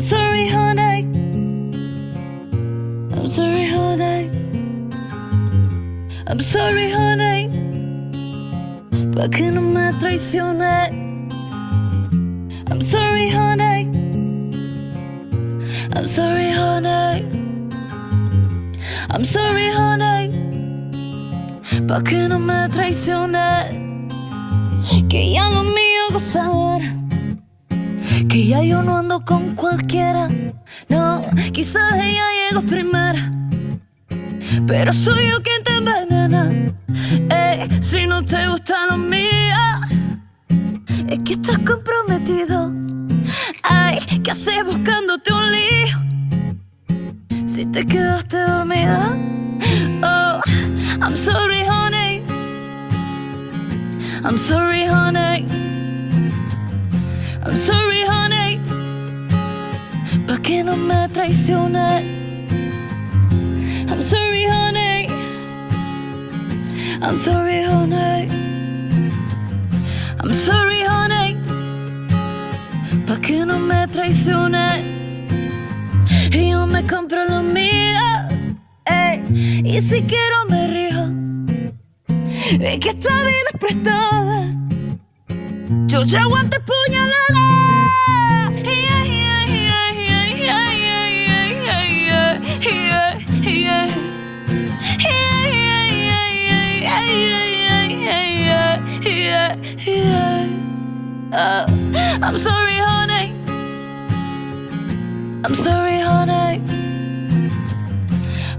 sorry, honey. I'm sorry, honey. I'm sorry, honey. Pa' que no me traicioné. I'm sorry, honey. I'm sorry, honey. I'm sorry, honey. Pa' que no me traicioné. Que ya no me iba a gozar. Que ya yo no ando con cualquiera. No, quizás ella llegó primera. Pero soy yo quien te envenena. Ey, si no te gusta lo mío, es que estás comprometido. Ay, ¿qué haces buscándote un lío? Si te quedaste dormida. Oh, I'm sorry, honey. I'm sorry, honey. I'm sorry, que no me traiciones. I'm sorry, honey. I'm sorry, honey. I'm sorry, honey. Pa' que no me traiciones. Y yo me compro lo mío. Ey, y si quiero me rijo. Es que esta vida es prestada. Yo ya aguanté puñalada. Yeah, Uh, I'm sorry, honey. I'm sorry, honey.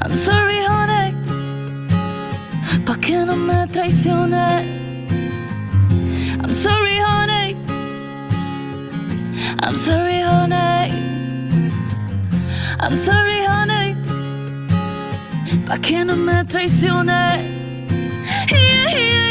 I'm sorry, honey. Pa' que no me traiciones. I'm sorry, honey. I'm sorry, honey. I'm sorry, honey. Pa' que no me traiciones. Yeah, yeah,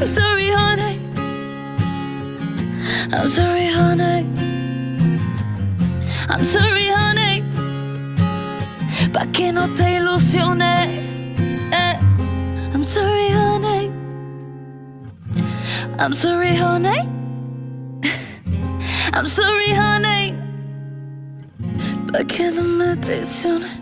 I'm sorry, honey. I'm sorry, honey. I'm sorry, honey. Pa' que no te ilusiones. Eh. I'm sorry, honey. I'm sorry, honey. I'm sorry, honey. Pa' que no me traiciones.